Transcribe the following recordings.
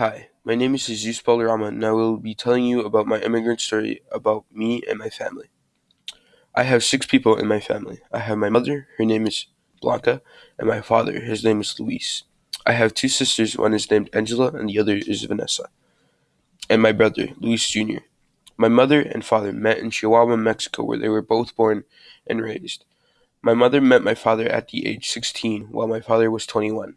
Hi, my name is Jesus Balarama, and I will be telling you about my immigrant story about me and my family. I have six people in my family. I have my mother, her name is Blanca, and my father, his name is Luis. I have two sisters, one is named Angela and the other is Vanessa. And my brother, Luis Jr. My mother and father met in Chihuahua, Mexico, where they were both born and raised. My mother met my father at the age 16, while my father was 21.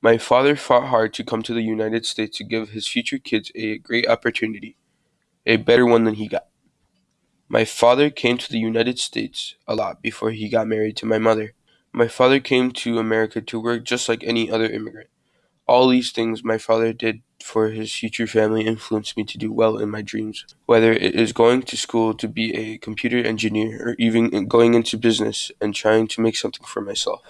My father fought hard to come to the United States to give his future kids a great opportunity, a better one than he got. My father came to the United States a lot before he got married to my mother. My father came to America to work just like any other immigrant. All these things my father did for his future family influenced me to do well in my dreams, whether it is going to school to be a computer engineer or even going into business and trying to make something for myself.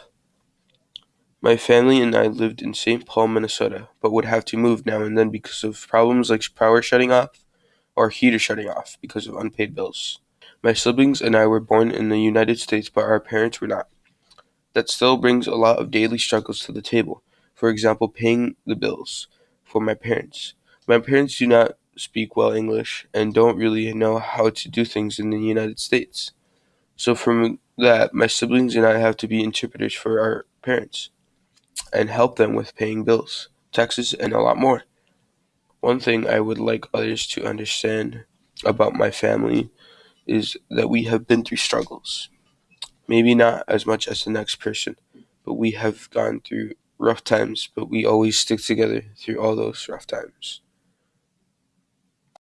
My family and I lived in St. Paul, Minnesota, but would have to move now and then because of problems like power shutting off or heater shutting off because of unpaid bills. My siblings and I were born in the United States, but our parents were not. That still brings a lot of daily struggles to the table. For example, paying the bills for my parents. My parents do not speak well English and don't really know how to do things in the United States. So, from that, my siblings and I have to be interpreters for our parents and help them with paying bills, taxes, and a lot more. One thing I would like others to understand about my family is that we have been through struggles. Maybe not as much as the next person, but we have gone through rough times, but we always stick together through all those rough times.